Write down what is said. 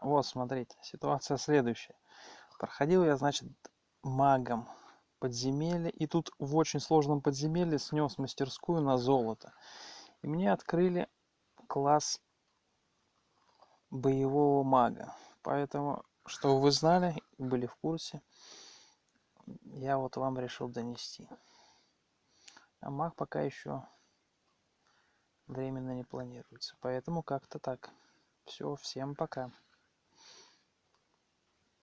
вот смотрите ситуация следующая. Проходил я значит магом подземелье и тут в очень сложном подземелье снес мастерскую на золото. И мне открыли класс боевого мага. Поэтому чтобы вы знали были в курсе я вот вам решил донести. А маг пока еще временно не планируется. Поэтому как-то так. Все, всем пока.